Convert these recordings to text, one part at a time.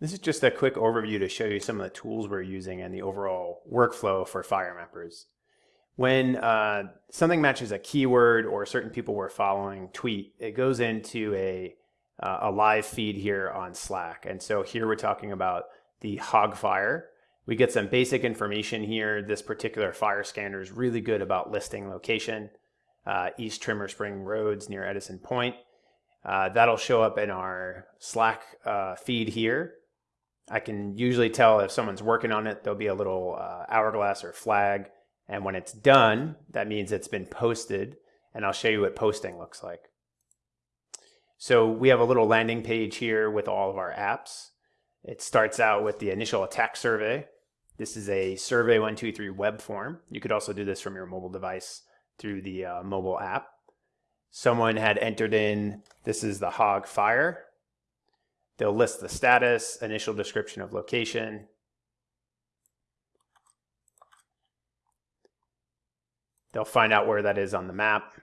This is just a quick overview to show you some of the tools we're using and the overall workflow for fire mappers. When uh, something matches a keyword or certain people we're following tweet, it goes into a, uh, a live feed here on Slack. And so here we're talking about the hog fire. We get some basic information here. This particular fire scanner is really good about listing location, uh, East Trimmer Spring Roads near Edison Point. Uh, that'll show up in our Slack uh, feed here. I can usually tell if someone's working on it, there'll be a little uh, hourglass or flag. And when it's done, that means it's been posted. And I'll show you what posting looks like. So we have a little landing page here with all of our apps. It starts out with the initial attack survey. This is a Survey 123 web form. You could also do this from your mobile device through the uh, mobile app. Someone had entered in, this is the hog fire. They'll list the status, initial description of location. They'll find out where that is on the map.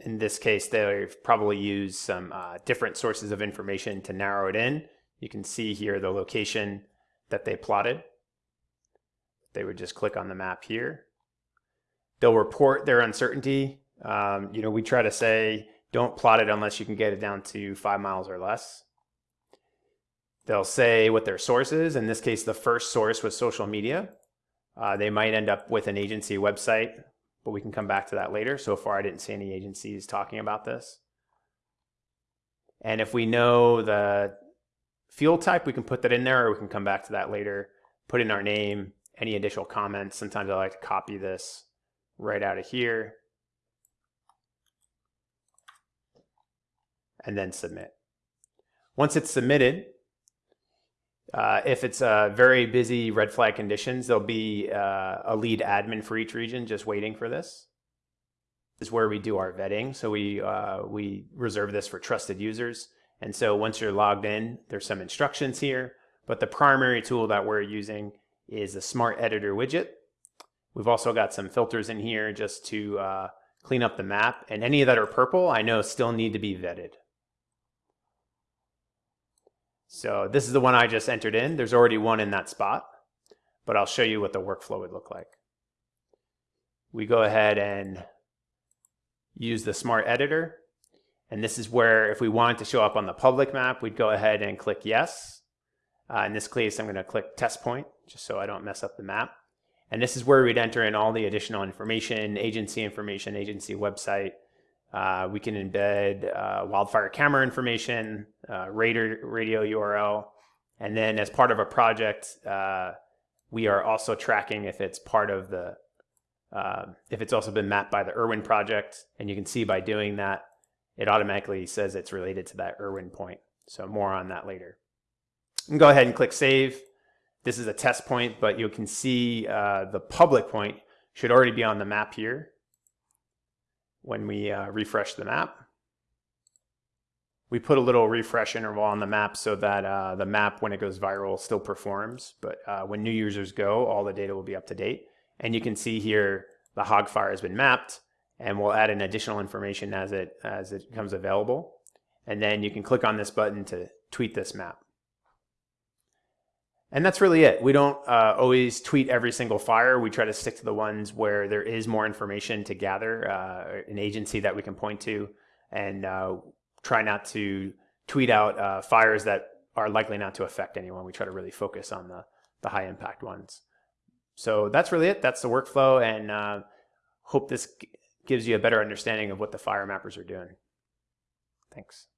In this case, they've probably used some uh, different sources of information to narrow it in. You can see here the location that they plotted. They would just click on the map here. They'll report their uncertainty. Um, you know, we try to say don't plot it unless you can get it down to five miles or less. They'll say what their source is. In this case, the first source was social media. Uh, they might end up with an agency website but we can come back to that later. So far, I didn't see any agencies talking about this. And if we know the fuel type, we can put that in there, or we can come back to that later, put in our name, any additional comments. Sometimes I like to copy this right out of here, and then submit. Once it's submitted, uh, if it's uh, very busy red flag conditions, there'll be uh, a lead admin for each region just waiting for this. This is where we do our vetting. So we, we reserve this for trusted users. And so once you're logged in, there's some instructions here. But the primary tool that we're using is the Smart Editor widget. We've also got some filters in here just to uh, clean up the map. And any that are purple, I know still need to be vetted. So this is the one I just entered in. There's already one in that spot, but I'll show you what the workflow would look like. We go ahead and use the smart editor. And this is where if we wanted to show up on the public map, we'd go ahead and click yes. Uh, in this case, I'm going to click test point just so I don't mess up the map. And this is where we'd enter in all the additional information, agency information, agency website, uh, we can embed uh, wildfire camera information, uh, radio, radio URL, and then as part of a project, uh, we are also tracking if it's part of the, uh, if it's also been mapped by the Irwin project. And you can see by doing that, it automatically says it's related to that Irwin point. So more on that later. And go ahead and click save. This is a test point, but you can see the public point should already be on the map here when we uh, refresh the map. We put a little refresh interval on the map so that uh, the map, when it goes viral, still performs. But uh, when new users go, all the data will be up to date. And you can see here the hog fire has been mapped, and we'll add in additional information as it as it becomes available. And then you can click on this button to tweet this map. And that's really it. We don't uh, always tweet every single fire. We try to stick to the ones where there is more information to gather, uh, an agency that we can point to, and uh, try not to tweet out uh, fires that are likely not to affect anyone. We try to really focus on the, the high impact ones. So that's really it. That's the workflow, and uh, hope this gives you a better understanding of what the fire mappers are doing. Thanks.